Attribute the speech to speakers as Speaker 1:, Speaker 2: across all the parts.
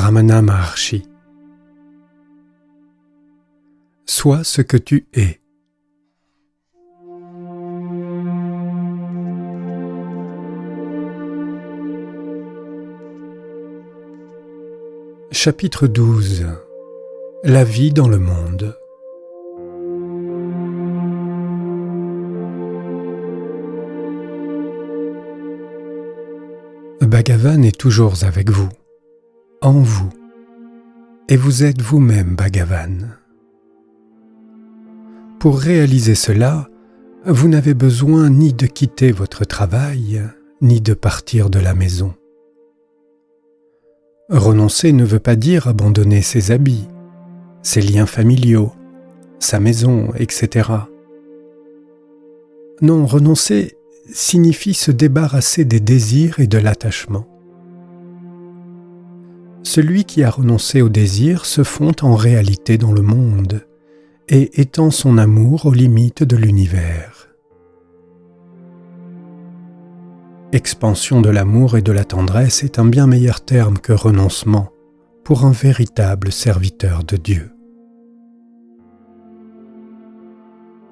Speaker 1: Ramana Maharshi. Sois ce que tu es. Chapitre 12 La vie dans le monde. Bhagavan est toujours avec vous, en vous, et vous êtes vous-même Bhagavan. Pour réaliser cela, vous n'avez besoin ni de quitter votre travail, ni de partir de la maison. Renoncer ne veut pas dire abandonner ses habits, ses liens familiaux, sa maison, etc. Non, renoncer signifie se débarrasser des désirs et de l'attachement. Celui qui a renoncé aux désirs se fond en réalité dans le monde et étend son amour aux limites de l'univers. Expansion de l'amour et de la tendresse est un bien meilleur terme que renoncement pour un véritable serviteur de Dieu.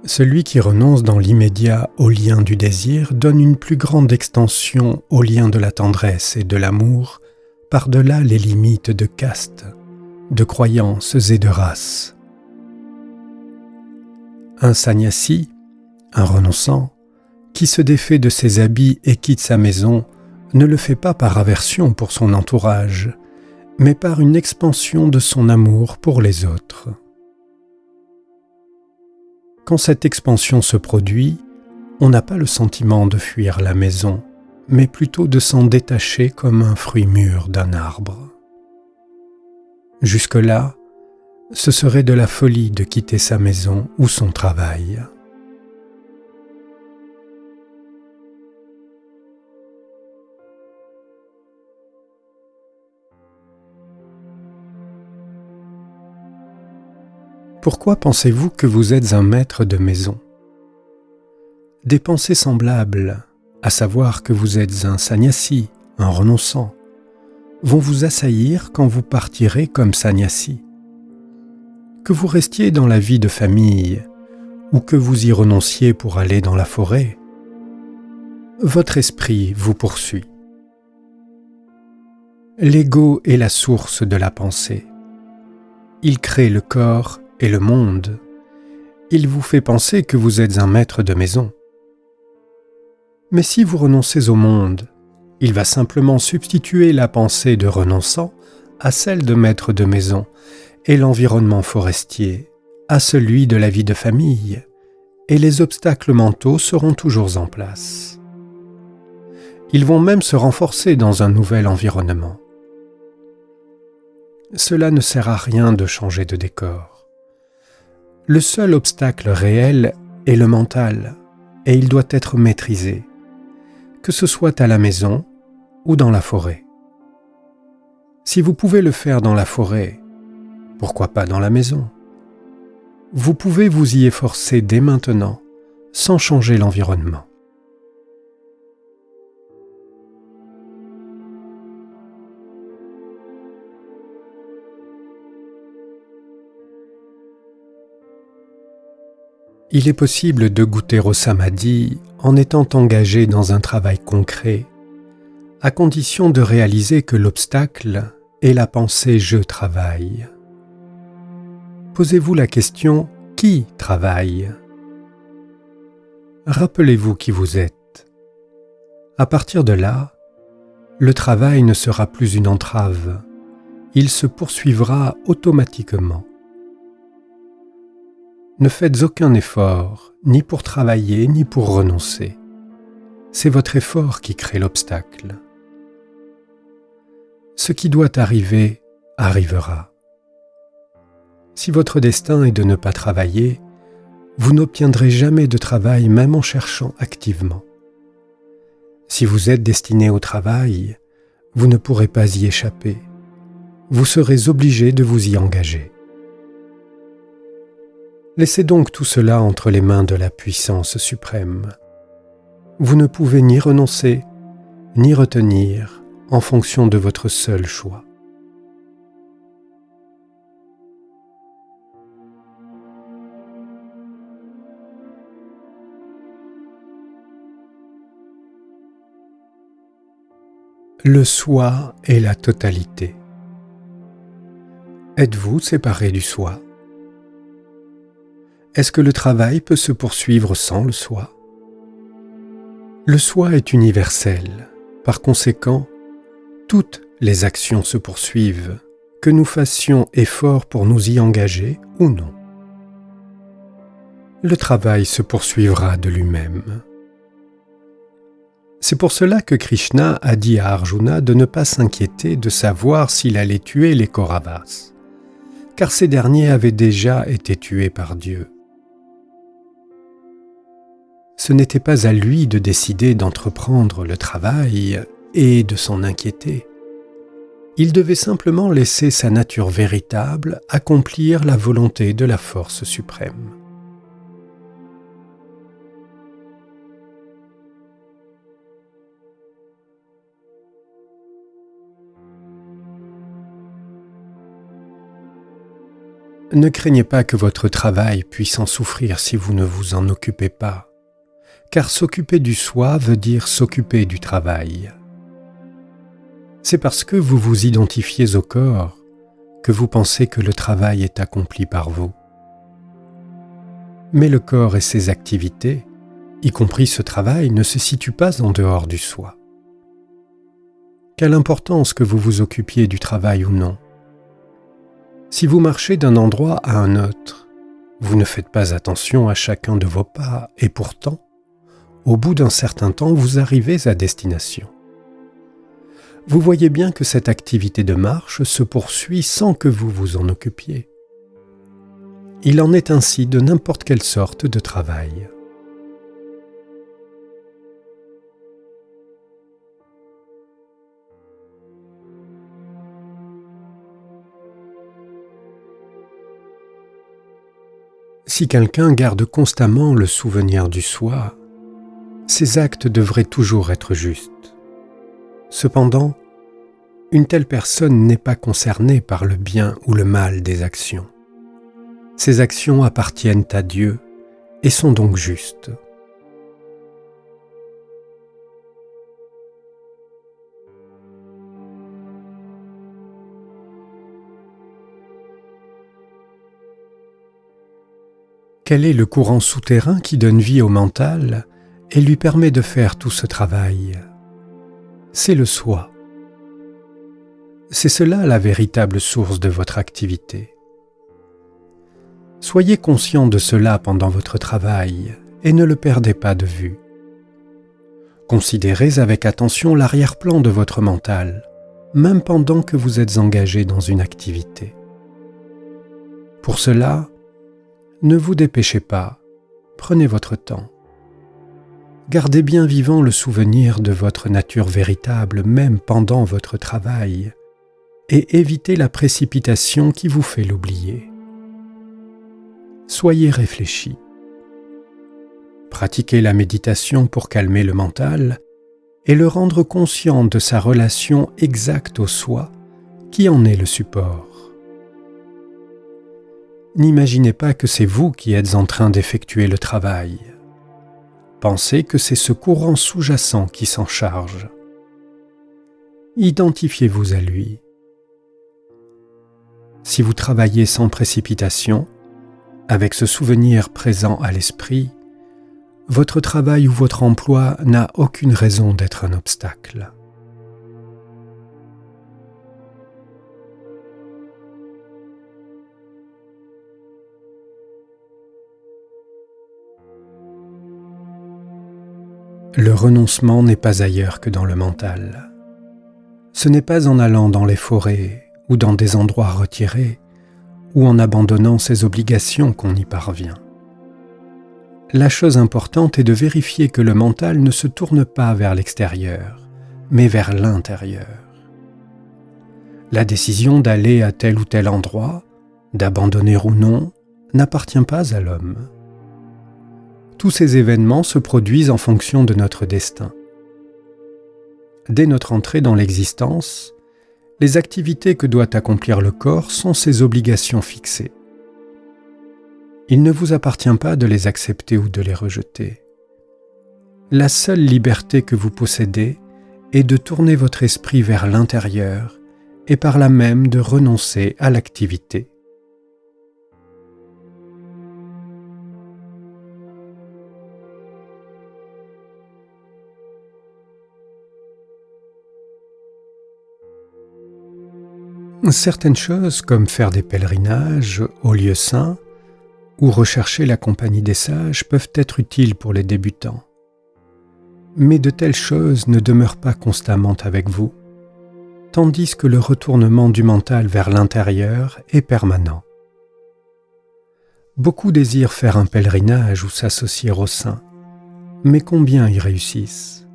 Speaker 1: Celui qui renonce dans l'immédiat au lien du désir donne une plus grande extension au lien de la tendresse et de l'amour par-delà les limites de caste, de croyances et de race. Un sannyasi, un renonçant, qui se défait de ses habits et quitte sa maison, ne le fait pas par aversion pour son entourage, mais par une expansion de son amour pour les autres. Quand cette expansion se produit, on n'a pas le sentiment de fuir la maison, mais plutôt de s'en détacher comme un fruit mûr d'un arbre. Jusque-là, ce serait de la folie de quitter sa maison ou son travail. Pourquoi pensez-vous que vous êtes un maître de maison? Des pensées semblables, à savoir que vous êtes un sannyasi, un renonçant, vont vous assaillir quand vous partirez comme sannyasi. Que vous restiez dans la vie de famille ou que vous y renonciez pour aller dans la forêt, votre esprit vous poursuit. L'ego est la source de la pensée. Il crée le corps et le monde, il vous fait penser que vous êtes un maître de maison. Mais si vous renoncez au monde, il va simplement substituer la pensée de renonçant à celle de maître de maison et l'environnement forestier à celui de la vie de famille, et les obstacles mentaux seront toujours en place. Ils vont même se renforcer dans un nouvel environnement. Cela ne sert à rien de changer de décor. Le seul obstacle réel est le mental, et il doit être maîtrisé, que ce soit à la maison ou dans la forêt. Si vous pouvez le faire dans la forêt, pourquoi pas dans la maison? Vous pouvez vous y efforcer dès maintenant, sans changer l'environnement. Il est possible de goûter au samadhi en étant engagé dans un travail concret, à condition de réaliser que l'obstacle est la pensée je travaille. Posez-vous la question qui travaille? Rappelez-vous qui vous êtes. À partir de là, le travail ne sera plus une entrave, il se poursuivra automatiquement. Ne faites aucun effort, ni pour travailler, ni pour renoncer. C'est votre effort qui crée l'obstacle. Ce qui doit arriver arrivera. Si votre destin est de ne pas travailler, vous n'obtiendrez jamais de travail même en cherchant activement. Si vous êtes destiné au travail, vous ne pourrez pas y échapper. Vous serez obligé de vous y engager. Laissez donc tout cela entre les mains de la puissance suprême. Vous ne pouvez ni renoncer, ni retenir en fonction de votre seul choix. Le soi et la totalité. Êtes-vous séparé du soi? Est-ce que le travail peut se poursuivre sans le soi? Le soi est universel. Par conséquent, toutes les actions se poursuivent, que nous fassions effort pour nous y engager ou non. Le travail se poursuivra de lui-même. C'est pour cela que Krishna a dit à Arjuna de ne pas s'inquiéter de savoir s'il allait tuer les Kauravas, car ces derniers avaient déjà été tués par Dieu. Ce n'était pas à lui de décider d'entreprendre le travail et de s'en inquiéter. Il devait simplement laisser sa nature véritable accomplir la volonté de la force suprême. Ne craignez pas que votre travail puisse en souffrir si vous ne vous en occupez pas, car s'occuper du soi veut dire s'occuper du travail. C'est parce que vous vous identifiez au corps que vous pensez que le travail est accompli par vous. Mais le corps et ses activités, y compris ce travail, ne se situent pas en dehors du soi. Quelle importance que vous vous occupiez du travail ou non si vous marchez d'un endroit à un autre, vous ne faites pas attention à chacun de vos pas et pourtant, au bout d'un certain temps, vous arrivez à destination. Vous voyez bien que cette activité de marche se poursuit sans que vous vous en occupiez. Il en est ainsi de n'importe quelle sorte de travail. Si quelqu'un garde constamment le souvenir du soi, ses actes devraient toujours être justes. Cependant, une telle personne n'est pas concernée par le bien ou le mal des actions. Ses actions appartiennent à Dieu et sont donc justes. Quel est le courant souterrain qui donne vie au mental et lui permet de faire tout ce travail C'est le soi. C'est cela la véritable source de votre activité. Soyez conscient de cela pendant votre travail et ne le perdez pas de vue. Considérez avec attention l'arrière-plan de votre mental, même pendant que vous êtes engagé dans une activité. Pour cela, ne vous dépêchez pas, prenez votre temps. Gardez bien vivant le souvenir de votre nature véritable même pendant votre travail et évitez la précipitation qui vous fait l'oublier. Soyez réfléchi. Pratiquez la méditation pour calmer le mental et le rendre conscient de sa relation exacte au soi qui en est le support n'imaginez pas que c'est vous qui êtes en train d'effectuer le travail. Pensez que c'est ce courant sous-jacent qui s'en charge. Identifiez-vous à lui. Si vous travaillez sans précipitation, avec ce souvenir présent à l'esprit, votre travail ou votre emploi n'a aucune raison d'être un obstacle. Le renoncement n'est pas ailleurs que dans le mental. Ce n'est pas en allant dans les forêts ou dans des endroits retirés ou en abandonnant ses obligations qu'on y parvient. La chose importante est de vérifier que le mental ne se tourne pas vers l'extérieur, mais vers l'intérieur. La décision d'aller à tel ou tel endroit, d'abandonner ou non, n'appartient pas à l'homme tous ces événements se produisent en fonction de notre destin. Dès notre entrée dans l'existence, les activités que doit accomplir le corps sont ses obligations fixées. Il ne vous appartient pas de les accepter ou de les rejeter. La seule liberté que vous possédez est de tourner votre esprit vers l'intérieur et par là même de renoncer à l'activité. Certaines choses, comme faire des pèlerinages aux lieux saints ou rechercher la compagnie des sages, peuvent être utiles pour les débutants. Mais de telles choses ne demeurent pas constamment avec vous, tandis que le retournement du mental vers l'intérieur est permanent. Beaucoup désirent faire un pèlerinage ou s'associer aux saints, mais combien y réussissent?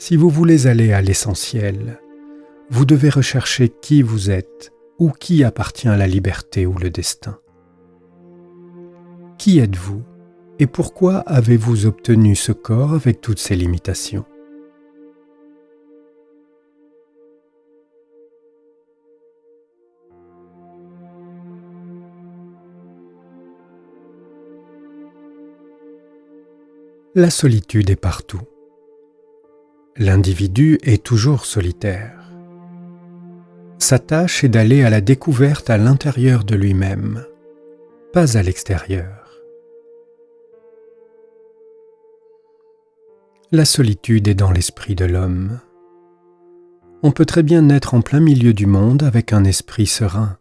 Speaker 1: Si vous voulez aller à l'essentiel, vous devez rechercher qui vous êtes ou qui appartient à la liberté ou le destin. Qui êtes-vous et pourquoi avez-vous obtenu ce corps avec toutes ses limitations? La solitude est partout l'individu est toujours solitaire. Sa tâche est d'aller à la découverte à l'intérieur de lui-même, pas à l'extérieur. La solitude est dans l'esprit de l'homme. On peut très bien naître en plein milieu du monde avec un esprit serein.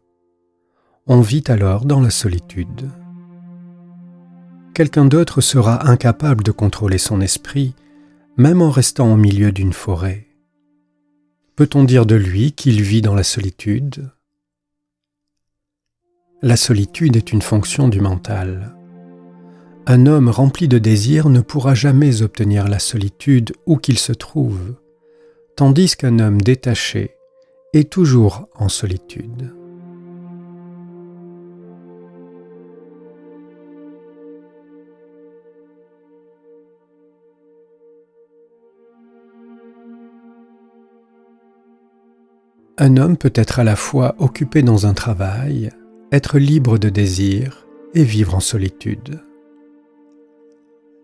Speaker 1: On vit alors dans la solitude. Quelqu'un d'autre sera incapable de contrôler son esprit même en restant au milieu d'une forêt Peut-on dire de lui qu'il vit dans la solitude? La solitude est une fonction du mental. Un homme rempli de désir ne pourra jamais obtenir la solitude où qu'il se trouve, tandis qu'un homme détaché est toujours en solitude. Un homme peut être à la fois occupé dans un travail, être libre de désir et vivre en solitude.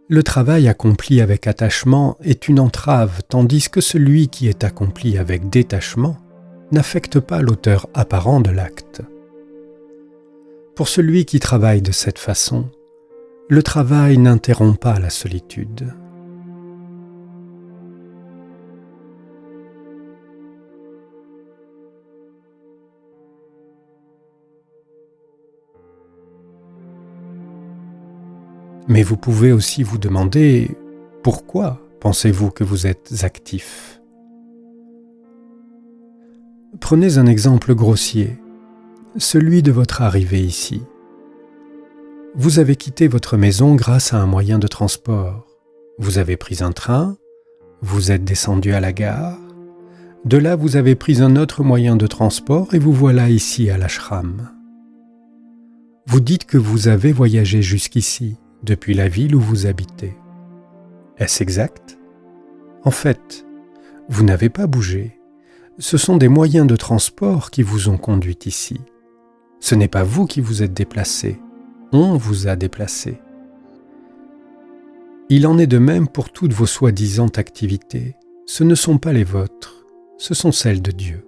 Speaker 1: Le travail accompli avec attachement est une entrave, tandis que celui qui est accompli avec détachement n'affecte pas l'auteur apparent de l'acte. Pour celui qui travaille de cette façon, le travail n'interrompt pas la solitude. Mais vous pouvez aussi vous demander pourquoi pensez-vous que vous êtes actif? Prenez un exemple grossier, celui de votre arrivée ici. Vous avez quitté votre maison grâce à un moyen de transport. Vous avez pris un train, vous êtes descendu à la gare, de là vous avez pris un autre moyen de transport et vous voilà ici à l'ashram. Vous dites que vous avez voyagé jusqu'ici depuis la ville où vous habitez. Est-ce exact? En fait, vous n'avez pas bougé. Ce sont des moyens de transport qui vous ont conduit ici. Ce n'est pas vous qui vous êtes déplacé, on vous a déplacé. Il en est de même pour toutes vos soi-disant activités. Ce ne sont pas les vôtres, ce sont celles de Dieu.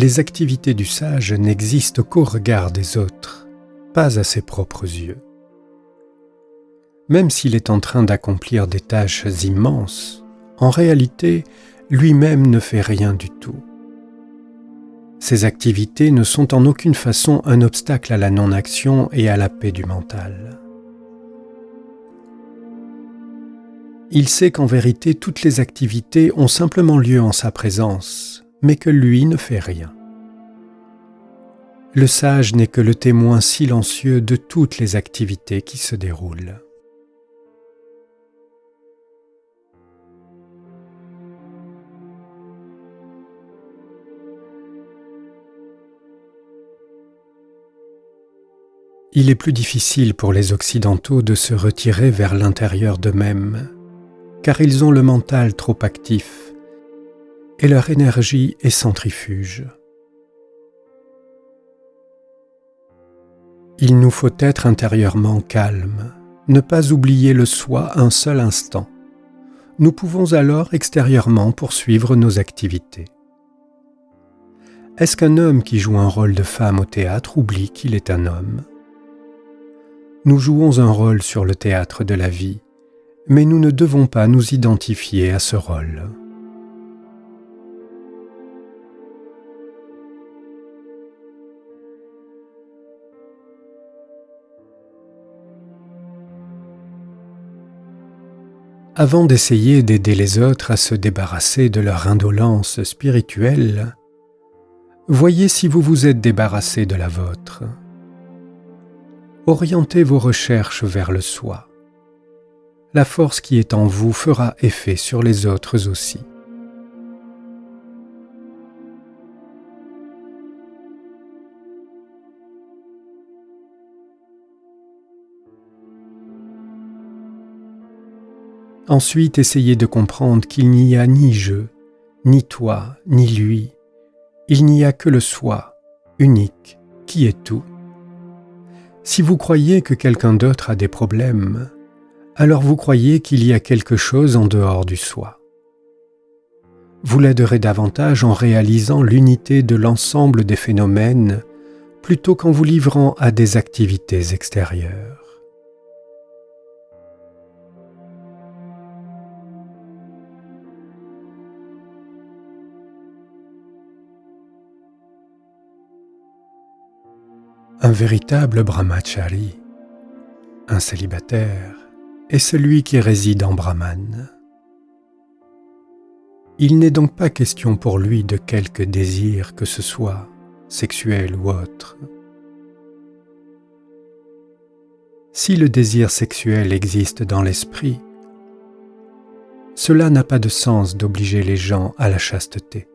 Speaker 1: Les activités du sage n'existent qu'au regard des autres, pas à ses propres yeux. Même s'il est en train d'accomplir des tâches immenses, en réalité, lui-même ne fait rien du tout. Ces activités ne sont en aucune façon un obstacle à la non-action et à la paix du mental. Il sait qu'en vérité toutes les activités ont simplement lieu en sa présence, mais que lui ne fait rien. Le sage n'est que le témoin silencieux de toutes les activités qui se déroulent. Il est plus difficile pour les Occidentaux de se retirer vers l'intérieur d'eux-mêmes, car ils ont le mental trop actif et leur énergie est centrifuge. Il nous faut être intérieurement calme, ne pas oublier le soi un seul instant. Nous pouvons alors extérieurement poursuivre nos activités. Est-ce qu'un homme qui joue un rôle de femme au théâtre oublie qu'il est un homme? Nous jouons un rôle sur le théâtre de la vie, mais nous ne devons pas nous identifier à ce rôle. Avant d'essayer d'aider les autres à se débarrasser de leur indolence spirituelle, Voyez si vous vous êtes débarrassé de la vôtre. Orientez vos recherches vers le soi. La force qui est en vous fera effet sur les autres aussi. Ensuite, essayez de comprendre qu'il n'y a ni je, ni toi, ni lui, il n'y a que le soi, unique, qui est tout. Si vous croyez que quelqu'un d'autre a des problèmes, alors vous croyez qu'il y a quelque chose en dehors du soi. Vous l'aiderez davantage en réalisant l'unité de l'ensemble des phénomènes plutôt qu'en vous livrant à des activités extérieures. Un véritable brahmachari, un célibataire, est celui qui réside en Brahman. Il n'est donc pas question pour lui de quelque désir que ce soit, sexuel ou autre. Si le désir sexuel existe dans l'esprit, cela n'a pas de sens d'obliger les gens à la chasteté.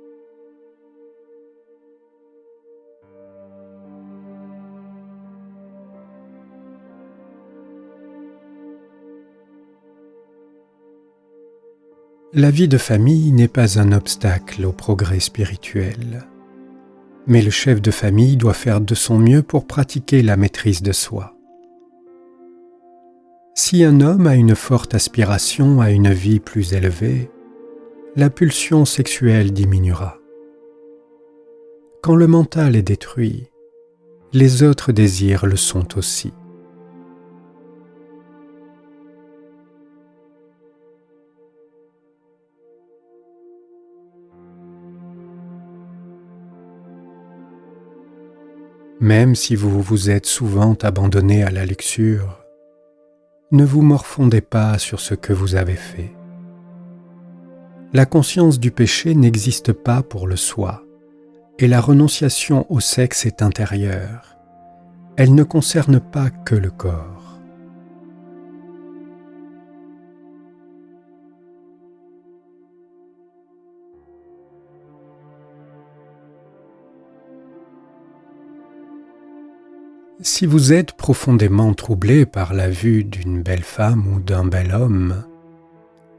Speaker 1: La vie de famille n'est pas un obstacle au progrès spirituel, mais le chef de famille doit faire de son mieux pour pratiquer la maîtrise de soi. Si un homme a une forte aspiration à une vie plus élevée, la pulsion sexuelle diminuera. Quand le mental est détruit, les autres désirs le sont aussi. Même si vous vous êtes souvent abandonné à la luxure, ne vous morfondez pas sur ce que vous avez fait. La conscience du péché n'existe pas pour le soi, et la renonciation au sexe est intérieure. Elle ne concerne pas que le corps. Si vous êtes profondément troublé par la vue d'une belle femme ou d'un bel homme,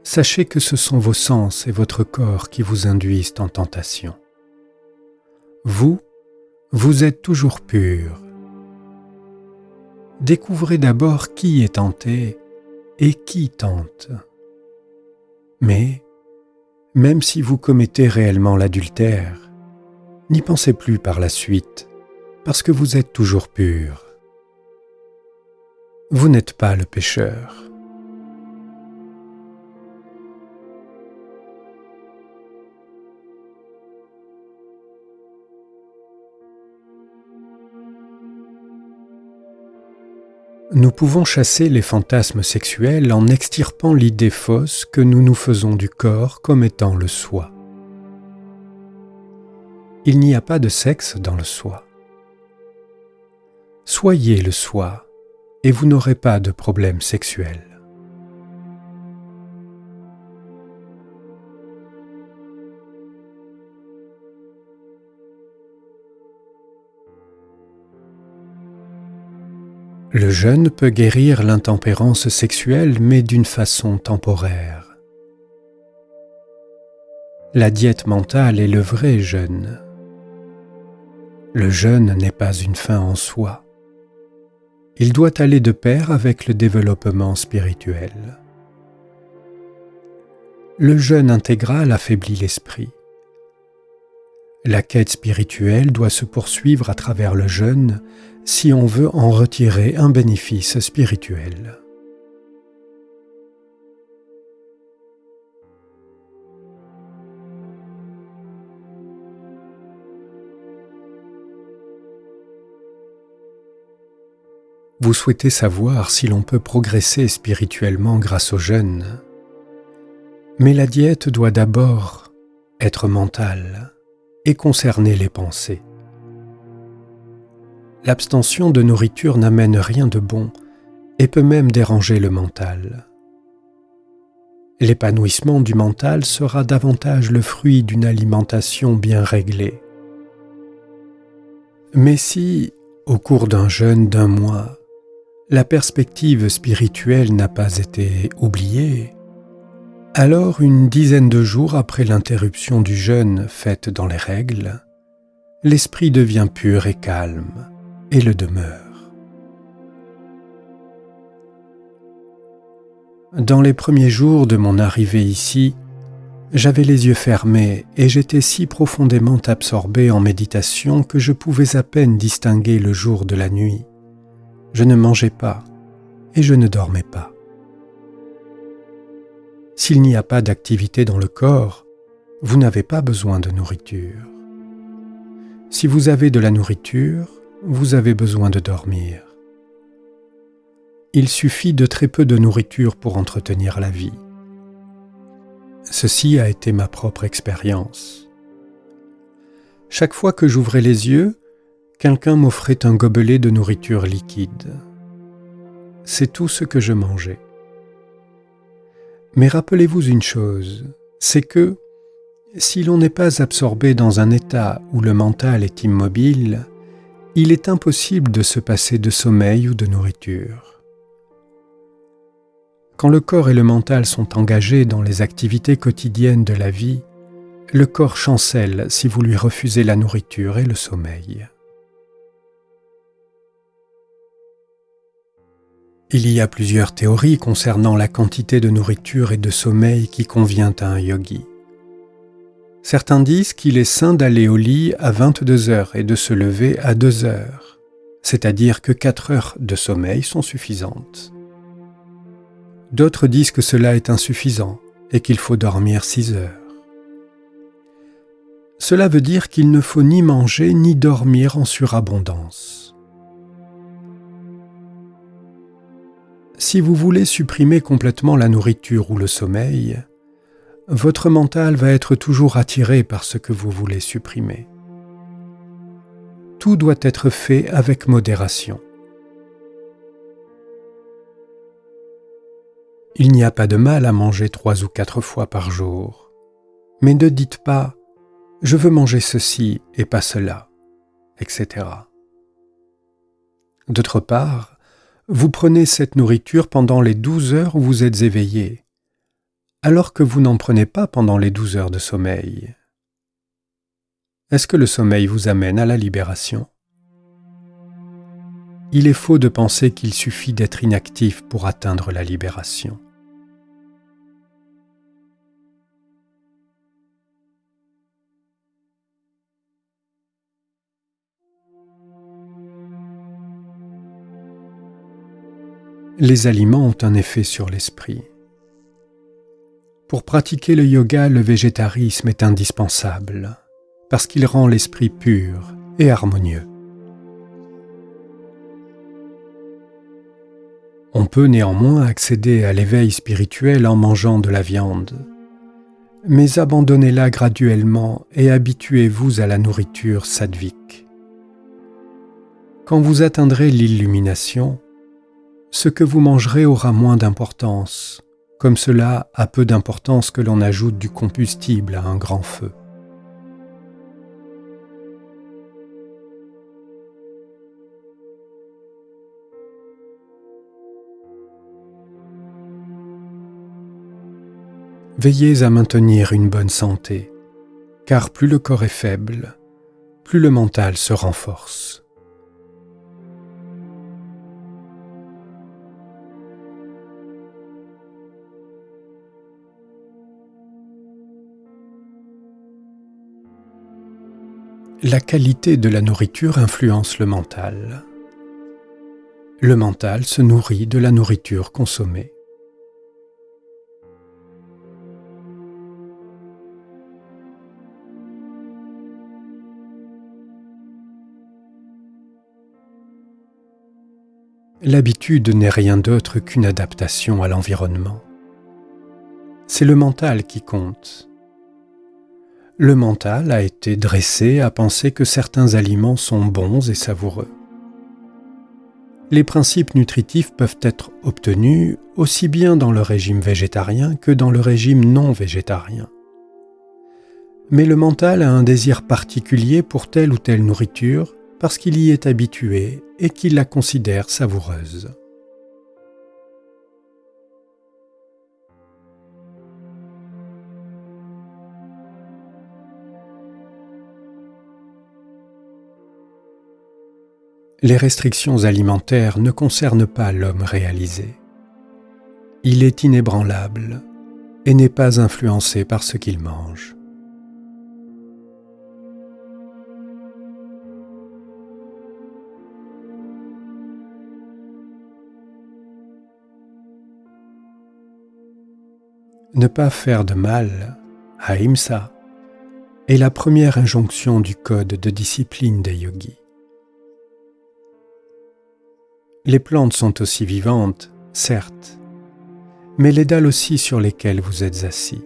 Speaker 1: sachez que ce sont vos sens et votre corps qui vous induisent en tentation. Vous, vous êtes toujours pur. Découvrez d'abord qui est tenté et qui tente. Mais, même si vous commettez réellement l'adultère, n'y pensez plus par la suite parce que vous êtes toujours pur. Vous n'êtes pas le pécheur. Nous pouvons chasser les fantasmes sexuels en extirpant l'idée fausse que nous nous faisons du corps comme étant le soi. Il n'y a pas de sexe dans le soi. Soyez le soi et vous n'aurez pas de problème sexuel. Le jeûne peut guérir l'intempérance sexuelle mais d'une façon temporaire. La diète mentale est le vrai jeûne. Le jeûne n'est pas une fin en soi. Il doit aller de pair avec le développement spirituel. Le jeûne intégral affaiblit l'esprit. La quête spirituelle doit se poursuivre à travers le jeûne si on veut en retirer un bénéfice spirituel. Vous souhaitez savoir si l'on peut progresser spirituellement grâce au jeûne. Mais la diète doit d'abord être mentale et concerner les pensées. L'abstention de nourriture n'amène rien de bon et peut même déranger le mental. L'épanouissement du mental sera davantage le fruit d'une alimentation bien réglée. Mais si, au cours d'un jeûne d'un mois, la perspective spirituelle n'a pas été oubliée, alors une dizaine de jours après l'interruption du jeûne faite dans les règles, l'esprit devient pur et calme et le demeure. Dans les premiers jours de mon arrivée ici, j'avais les yeux fermés et j'étais si profondément absorbé en méditation que je pouvais à peine distinguer le jour de la nuit je ne mangeais pas et je ne dormais pas. S'il n'y a pas d'activité dans le corps, vous n'avez pas besoin de nourriture. Si vous avez de la nourriture, vous avez besoin de dormir. Il suffit de très peu de nourriture pour entretenir la vie. Ceci a été ma propre expérience. Chaque fois que j'ouvrais les yeux, quelqu'un m'offrait un gobelet de nourriture liquide. C'est tout ce que je mangeais. Mais rappelez-vous une chose, c'est que si l'on n'est pas absorbé dans un état où le mental est immobile, il est impossible de se passer de sommeil ou de nourriture. Quand le corps et le mental sont engagés dans les activités quotidiennes de la vie, le corps chancelle si vous lui refusez la nourriture et le sommeil. Il y a plusieurs théories concernant la quantité de nourriture et de sommeil qui convient à un yogi. Certains disent qu'il est sain d'aller au lit à 22 heures et de se lever à 2 heures, c'est-à-dire que 4 heures de sommeil sont suffisantes. D'autres disent que cela est insuffisant et qu'il faut dormir 6 heures. Cela veut dire qu'il ne faut ni manger ni dormir en surabondance. Si vous voulez supprimer complètement la nourriture ou le sommeil, votre mental va être toujours attiré par ce que vous voulez supprimer. Tout doit être fait avec modération. Il n'y a pas de mal à manger trois ou quatre fois par jour, mais ne dites pas ⁇ je veux manger ceci et pas cela ⁇ etc. D'autre part, vous prenez cette nourriture pendant les douze heures où vous êtes éveillé, alors que vous n'en prenez pas pendant les douze heures de sommeil. Est-ce que le sommeil vous amène à la libération? Il est faux de penser qu'il suffit d'être inactif pour atteindre la libération. Les aliments ont un effet sur l'esprit. Pour pratiquer le yoga, le végétarisme est indispensable, parce qu'il rend l'esprit pur et harmonieux. On peut néanmoins accéder à l'éveil spirituel en mangeant de la viande, mais abandonnez-la graduellement et habituez-vous à la nourriture sadvique. Quand vous atteindrez l'illumination, ce que vous mangerez aura moins d'importance, comme cela a peu d'importance que l'on ajoute du combustible à un grand feu. Veillez à maintenir une bonne santé car plus le corps est faible, plus le mental se renforce. La qualité de la nourriture influence le mental. Le mental se nourrit de la nourriture consommée. L'habitude n'est rien d'autre qu'une adaptation à l'environnement. C'est le mental qui compte. Le mental a été dressé à penser que certains aliments sont bons et savoureux. Les principes nutritifs peuvent être obtenus aussi bien dans le régime végétarien que dans le régime non végétarien. Mais le mental a un désir particulier pour telle ou telle nourriture parce qu'il y est habitué et qu'il la considère savoureuse. Les restrictions alimentaires ne concernent pas l'homme réalisé. Il est inébranlable et n'est pas influencé par ce qu'il mange. Ne pas faire de mal, ahimsa, est la première injonction du code de discipline des yogis. Les plantes sont aussi vivantes, certes, mais les dalles aussi sur lesquelles vous êtes assis.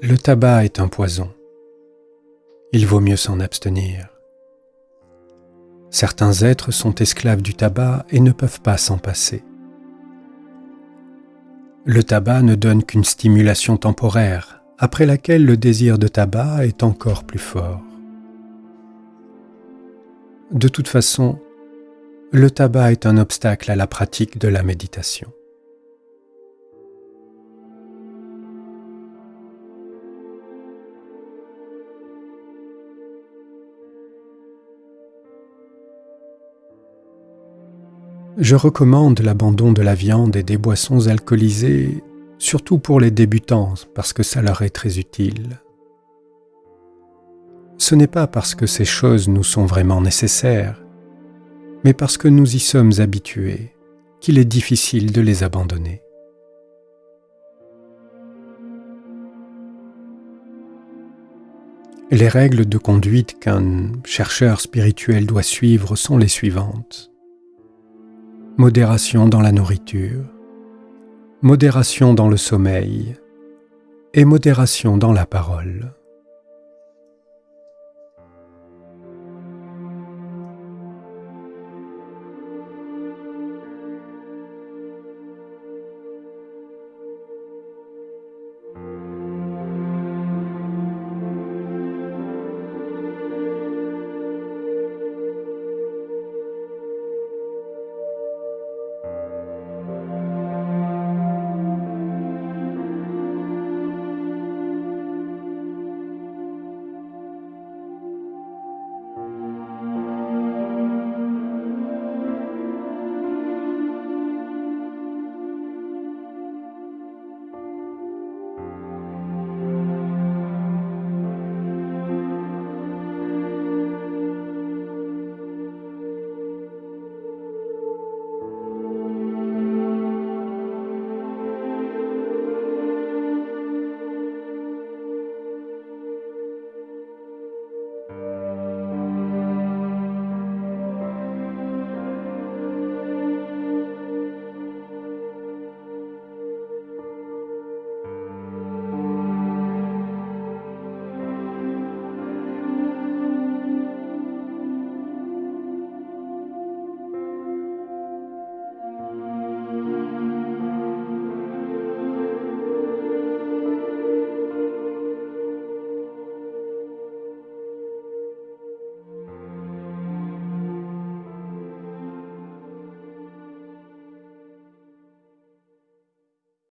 Speaker 1: Le tabac est un poison. Il vaut mieux s'en abstenir. Certains êtres sont esclaves du tabac et ne peuvent pas s'en passer. Le tabac ne donne qu'une stimulation temporaire, après laquelle le désir de tabac est encore plus fort. De toute façon, le tabac est un obstacle à la pratique de la méditation. Je recommande l'abandon de la viande et des boissons alcoolisées, surtout pour les débutants, parce que ça leur est très utile. Ce n'est pas parce que ces choses nous sont vraiment nécessaires, mais parce que nous y sommes habitués qu'il est difficile de les abandonner. Les règles de conduite qu'un chercheur spirituel doit suivre sont les suivantes modération dans la nourriture, modération dans le sommeil et modération dans la parole.